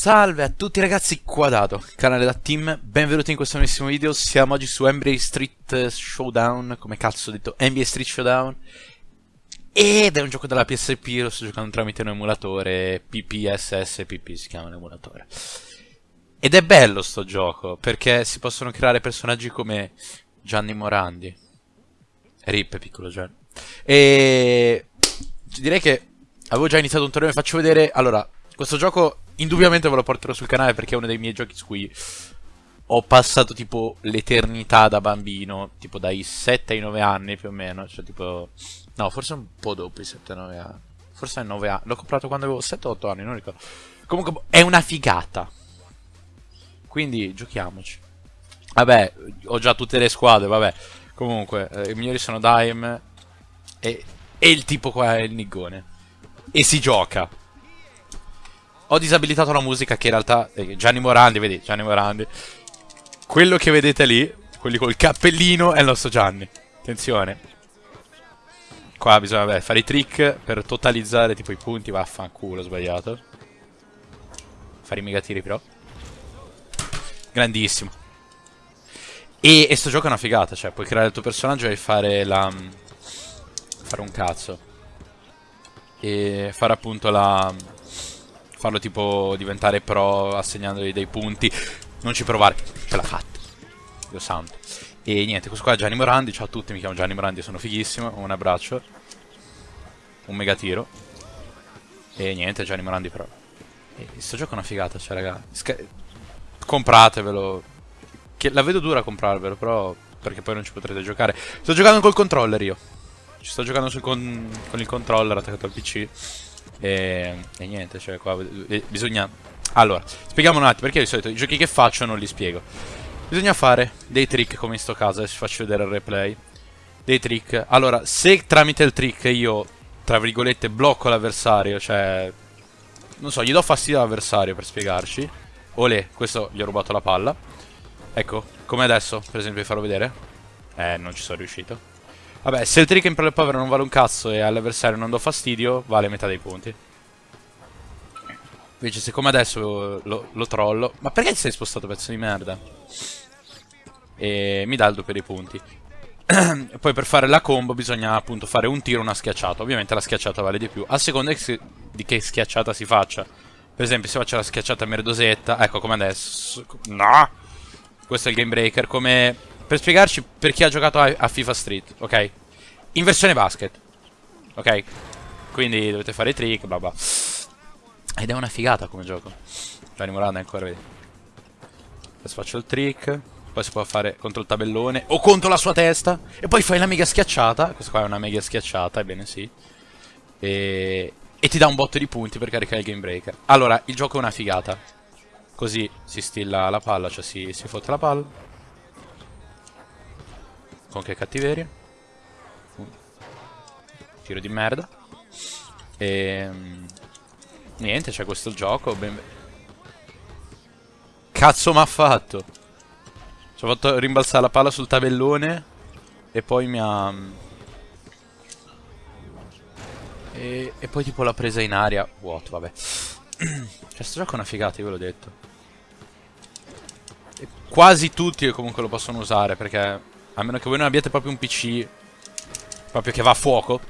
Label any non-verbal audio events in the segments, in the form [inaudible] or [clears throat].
Salve a tutti ragazzi, Quadrato, canale da Team, benvenuti in questo nuovissimo video, siamo oggi su NBA Street Showdown, come cazzo ho detto, NBA Street Showdown, ed è un gioco della PSP, lo sto giocando tramite un emulatore, PPSS, PP si chiama l'emulatore. Ed è bello sto gioco, perché si possono creare personaggi come Gianni Morandi, Rip, piccolo Gianni, e direi che avevo già iniziato un torneo, vi faccio vedere, allora, questo gioco indubbiamente ve lo porterò sul canale perché è uno dei miei giochi su cui ho passato tipo l'eternità da bambino, tipo dai 7 ai 9 anni più o meno, cioè tipo... No, forse un po' dopo i 7 9 anni. Forse ai 9 anni. L'ho comprato quando avevo 7-8 anni, non ricordo. Comunque è una figata. Quindi giochiamoci. Vabbè, ho già tutte le squadre, vabbè. Comunque, eh, i migliori sono Dime e, e il tipo qua è il niggone. E si gioca. Ho disabilitato la musica che in realtà... Eh, Gianni Morandi, vedi, Gianni Morandi. Quello che vedete lì, quelli col cappellino, è il nostro Gianni. Attenzione. Qua bisogna vabbè, fare i trick per totalizzare tipo i punti. Vaffanculo, ho sbagliato. Fare i mega tiri però. Grandissimo. E, e sto gioco è una figata, cioè puoi creare il tuo personaggio e fare la... Fare un cazzo. E fare appunto la farlo tipo diventare pro assegnandogli dei punti. Non ci provare, ce l'ha fatta. Dio santo. E niente, questo qua è Gianni Morandi. Ciao a tutti, mi chiamo Gianni Morandi, sono fighissimo. Un abbraccio. Un mega tiro. E niente, Gianni Morandi però. E sto gioco è una figata, cioè raga. Sca compratevelo. Che la vedo dura a comprarvelo, però perché poi non ci potrete giocare. Sto giocando col controller io. Ci sto giocando con, con il controller attaccato al PC. E, e niente, cioè qua bisogna... Allora, spieghiamo un attimo, perché di solito i giochi che faccio non li spiego. Bisogna fare dei trick come in sto caso, adesso faccio vedere il replay. Dei trick. Allora, se tramite il trick io, tra virgolette, blocco l'avversario, cioè... Non so, gli do fastidio all'avversario per spiegarci. Olè, questo gli ho rubato la palla. Ecco, come adesso, per esempio, vi farò vedere. Eh, non ci sono riuscito. Vabbè, se il trick in pro povero non vale un cazzo e all'avversario non do fastidio, vale metà dei punti. Invece se come adesso lo, lo trollo... Ma perché ti sei spostato pezzo di merda? E mi dà il doppio dei punti. [clears throat] poi per fare la combo bisogna appunto fare un tiro e una schiacciata. Ovviamente la schiacciata vale di più. A seconda di che schiacciata si faccia. Per esempio se faccio la schiacciata merdosetta, ecco come adesso. No! Questo è il game breaker, come per spiegarci per chi ha giocato a, a FIFA Street, ok? In versione basket, ok? Quindi dovete fare i trick, bla bla. Ed è una figata come gioco. Gianni Moranda ancora, vedi. Adesso faccio il trick. Poi si può fare contro il tabellone o contro la sua testa. E poi fai la mega schiacciata. Questa qua è una mega schiacciata, ebbene sì. E, e ti dà un botto di punti per caricare il game breaker. Allora, il gioco è una figata. Così si stilla la palla, cioè si, si fotte la palla. Con che cattiveria. Tiro di merda. E... Ehm, niente, c'è questo gioco. Ben... Cazzo m'ha fatto? Ci ho fatto rimbalzare la palla sul tabellone. E poi mi ha... E, e poi tipo l'ha presa in aria. What, vabbè. [clears throat] cioè, sto gioco è una figata, io ve l'ho detto. Quasi tutti comunque lo possono usare perché a meno che voi non abbiate proprio un PC proprio che va a fuoco,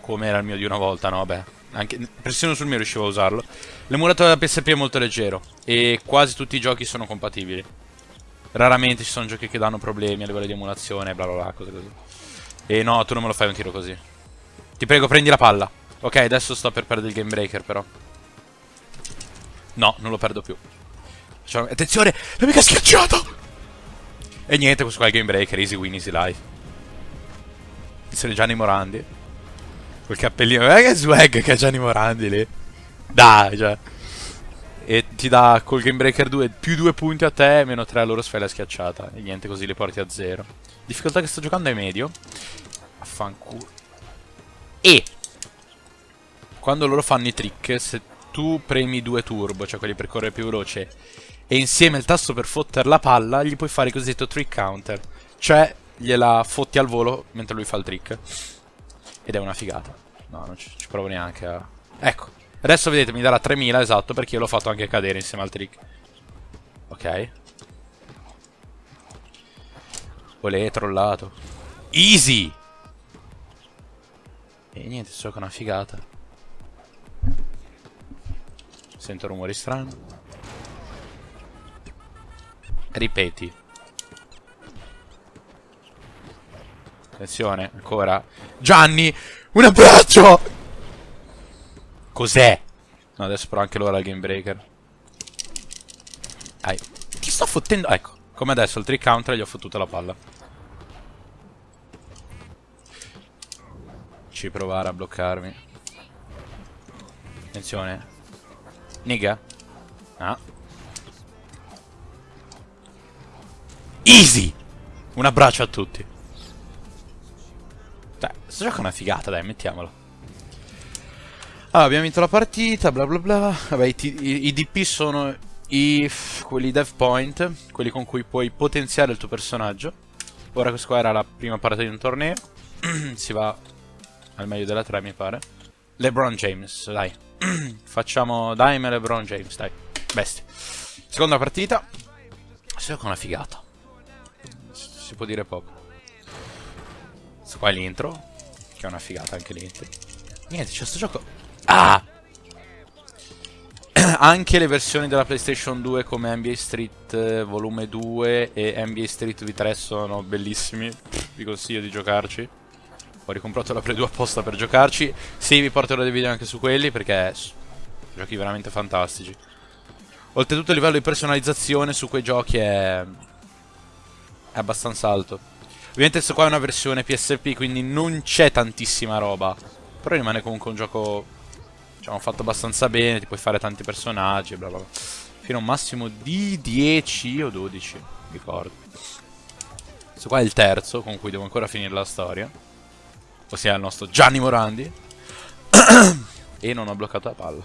come era il mio di una volta, no? Vabbè, anche persino sul mio riuscivo a usarlo. L'emulatore della PSP è molto leggero e quasi tutti i giochi sono compatibili. Raramente ci sono giochi che danno problemi a livello di emulazione, bla bla bla, cose così. E no, tu non me lo fai un tiro così. Ti prego, prendi la palla. Ok, adesso sto per perdere il game breaker, però. No, non lo perdo più. Attenzione, la mica schiacciato! E niente, questo qua è il game breaker, easy win, easy life. Sono Gianni Morandi. Quel cappellino, guarda che swag che ha Gianni Morandi lì. Dai, cioè. E ti dà col game breaker 2 più 2 punti a te, meno 3 a loro se schiacciata. E niente, così li porti a 0. Difficoltà che sto giocando è medio. Affanculo. E quando loro fanno i trick, se tu premi 2 turbo, cioè quelli per correre più veloce, e insieme il tasto per fotter la palla gli puoi fare il cosiddetto trick counter. Cioè gliela fotti al volo mentre lui fa il trick. Ed è una figata. No, non ci, ci provo neanche a... Ecco, Adesso vedete mi darà 3000 esatto perché io l'ho fatto anche cadere insieme al trick. Ok. Olè, trollato. Easy! E niente, so che è una figata. Sento rumori strani. Ripeti. Attenzione, ancora. Gianni, un abbraccio! Cos'è? No, adesso però anche loro al game breaker. Dai. Ti sto fottendo... Ecco, come adesso il trick counter gli ho fottuto la palla. Ci provare a bloccarmi. Attenzione. Niga. Ah. Easy! Un abbraccio a tutti. Dai, questo gioco è una figata, dai, mettiamolo. Allora, abbiamo vinto la partita, bla bla bla. Vabbè, i, i, i DP sono i, quelli dev point, quelli con cui puoi potenziare il tuo personaggio. Ora questa qua era la prima parte di un torneo. [clears throat] si va al meglio della 3, mi pare. LeBron James, dai. [clears throat] Facciamo Daime LeBron James, dai. Bestia. Seconda partita. Si con una figata. Si può dire poco. Questo qua è l'intro. Che è una figata anche l'intro. Niente, c'è sto gioco. Ah! [clears throat] anche le versioni della PlayStation 2 come NBA Street eh, Volume 2 e NBA Street V3 sono bellissimi. Vi consiglio di giocarci. Ho ricomprato la Play 2 apposta per giocarci. Sì, vi porterò dei video anche su quelli perché giochi veramente fantastici. Oltretutto il livello di personalizzazione su quei giochi è, è abbastanza alto. Ovviamente questo qua è una versione PSP, quindi non c'è tantissima roba. Però rimane comunque un gioco, diciamo, fatto abbastanza bene, ti puoi fare tanti personaggi, bla bla bla. Fino a un massimo di 10 o 12, ricordo. Questo qua è il terzo, con cui devo ancora finire la storia ossia il nostro Gianni Morandi. [coughs] e non ho bloccato la palla.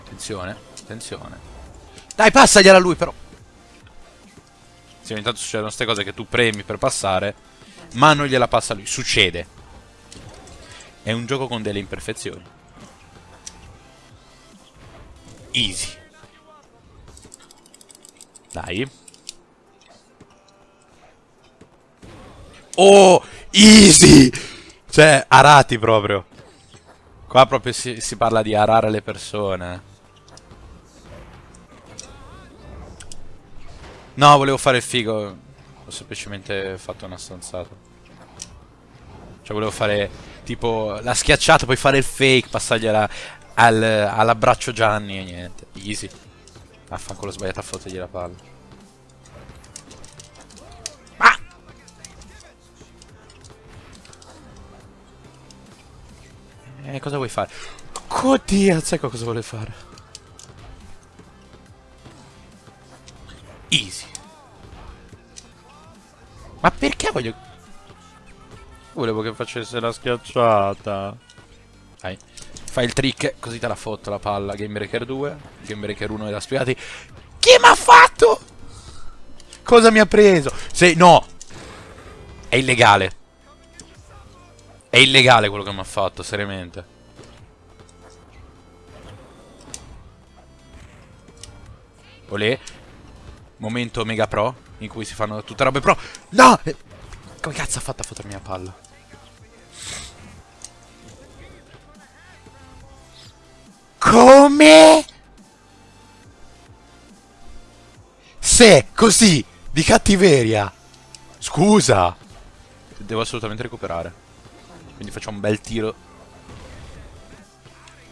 Attenzione, attenzione. Dai, passagliela a lui però. Sì, ogni tanto succedono queste cose che tu premi per passare, ma non gliela passa lui. Succede. È un gioco con delle imperfezioni. Easy. Dai. Oh, easy! Cioè, arati proprio. Qua proprio si, si parla di arare le persone. No, volevo fare il figo. Ho semplicemente fatto una stanzata. Cioè, volevo fare tipo la schiacciata, poi fare il fake, passargliela al, all'abbraccio Gianni e niente. Easy. Affanculo sbagliato a fottergli la palla. Eh, cosa vuoi fare? Oddio, sai cosa vuole fare? Easy. Ma perché voglio... Volevo che facesse la schiacciata. Dai. Fai il trick, così te la fotto la palla. Game Breaker 2. Game Breaker 1 l'ha spiegati. Chi mi ha fatto? Cosa mi ha preso? Sei... No! È illegale. È illegale quello che mi ha fatto, seriamente. Olè. Momento mega pro. In cui si fanno tutte robe pro. No! Come cazzo ha fatto a fottermi la palla? Come? Se così di cattiveria. Scusa. Devo assolutamente recuperare. Quindi facciamo un bel tiro.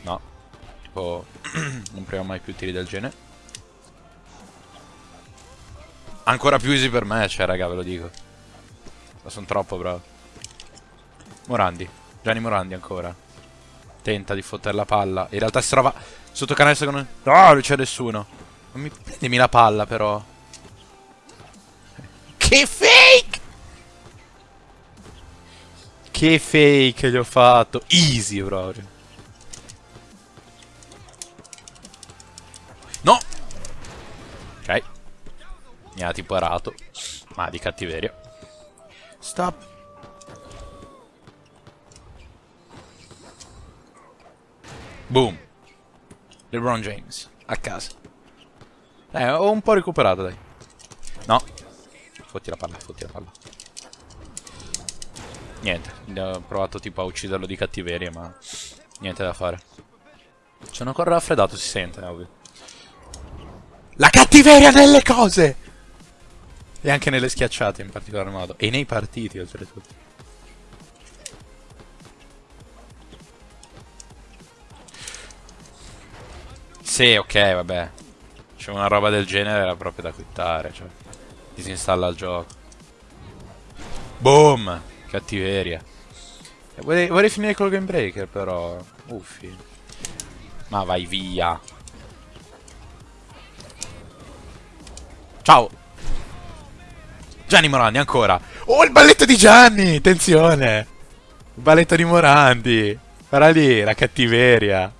No. Tipo, [clears throat] non proviamo mai più tiri del genere. Ancora più easy per me, cioè, raga, ve lo dico. Ma sono troppo bravo. Morandi. Gianni Morandi ancora. Tenta di fottere la palla. In realtà si trova sotto canestro con... No, non c'è nessuno. Non mi prendimi la palla, però. Che fake! Che fake gli ho fatto. Easy proprio. Mi ha tipo arato. Ma di cattiveria. Stop. Boom. LeBron James, a casa. Eh, ho un po' recuperato, dai. No. Fotti la palla, fotti la palla. Niente, ho provato tipo a ucciderlo di cattiveria, ma niente da fare. Sono ancora raffreddato, si sente, ovvio. La cattiveria nelle cose! E anche nelle schiacciate in particolar modo. E nei partiti, oltretutto. Sì, ok, vabbè. C'è una roba del genere era proprio da quittare, cioè. Disinstalla il gioco. Boom! Cattiveria. Vorrei, vorrei finire col Game Breaker, però. Uffi. Ma vai via. Ciao. Gianni Morandi, ancora. Oh, il balletto di Gianni! Attenzione! Il balletto di Morandi. Guarda lì, la cattiveria.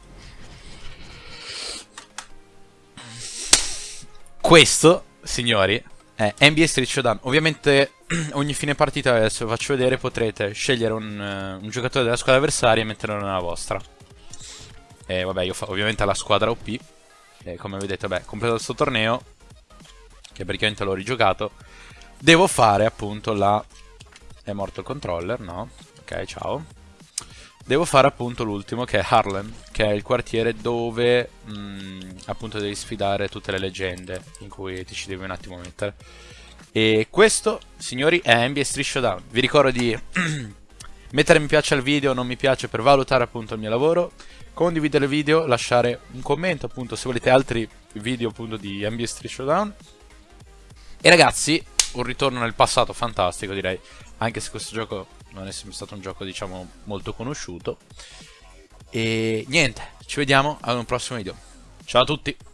Questo, signori, è NBA Street Showdown. Ovviamente [clears throat] ogni fine partita, adesso vi faccio vedere, potrete scegliere un, uh, un, giocatore della squadra avversaria e metterlo nella vostra. E vabbè, io fa ovviamente la squadra OP. E come vedete, vabbè, completato questo torneo, che praticamente l'ho rigiocato, devo fare appunto la... È morto il controller, no? Ok, ciao. Devo fare appunto l'ultimo che è Harlem, che è il quartiere dove mh, mm, appunto devi sfidare tutte le leggende in cui ti ci devi un attimo mettere. E questo, signori, è NBA Street Showdown. Vi ricordo di [clears throat] mettere mi piace al video, non mi piace per valutare appunto il mio lavoro, condividere il video, lasciare un commento appunto se volete altri video appunto di NBA Street Showdown. E ragazzi, un ritorno nel passato fantastico direi, anche se questo gioco non è sempre stato un gioco diciamo molto conosciuto. E niente, ci vediamo ad un prossimo video. Ciao a tutti!